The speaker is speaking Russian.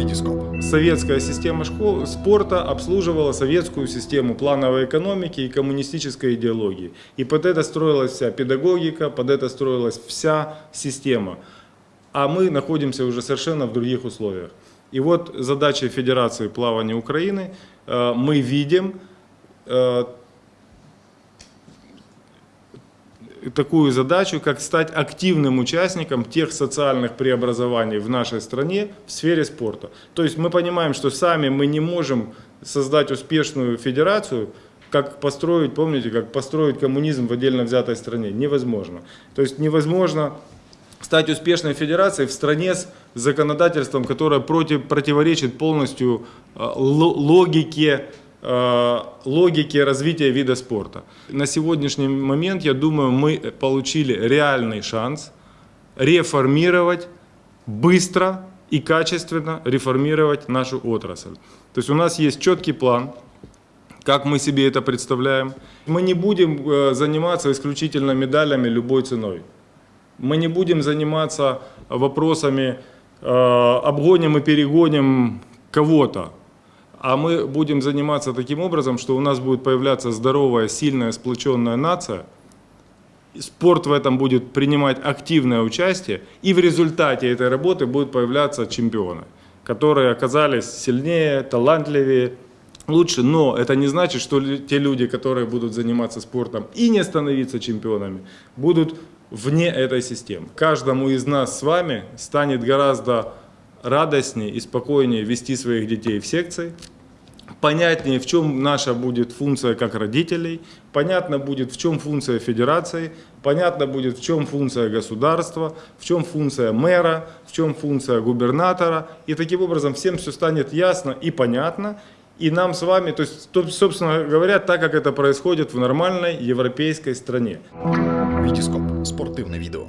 Витископ. Советская система школ, спорта обслуживала советскую систему плановой экономики и коммунистической идеологии. И под это строилась вся педагогика, под это строилась вся система. А мы находимся уже совершенно в других условиях. И вот задача Федерации плавания Украины, э, мы видим такую задачу, как стать активным участником тех социальных преобразований в нашей стране в сфере спорта. То есть мы понимаем, что сами мы не можем создать успешную федерацию, как построить, помните, как построить коммунизм в отдельно взятой стране. Невозможно. То есть невозможно стать успешной федерацией в стране с законодательством, которое против, противоречит полностью э, логике логики развития вида спорта. На сегодняшний момент, я думаю, мы получили реальный шанс реформировать быстро и качественно реформировать нашу отрасль. То есть у нас есть четкий план, как мы себе это представляем. Мы не будем э, заниматься исключительно медалями любой ценой. Мы не будем заниматься вопросами э, обгоним и перегоним кого-то. А мы будем заниматься таким образом, что у нас будет появляться здоровая, сильная, сплоченная нация. Спорт в этом будет принимать активное участие. И в результате этой работы будут появляться чемпионы, которые оказались сильнее, талантливее, лучше. Но это не значит, что те люди, которые будут заниматься спортом и не становиться чемпионами, будут вне этой системы. Каждому из нас с вами станет гораздо радостнее и спокойнее вести своих детей в секции, понятнее, в чем наша будет функция как родителей, понятно будет, в чем функция федерации, понятно будет, в чем функция государства, в чем функция мэра, в чем функция губернатора. И таким образом всем все станет ясно и понятно. И нам с вами, то есть, собственно говоря, так как это происходит в нормальной европейской стране. Витископ. Спортивное видео.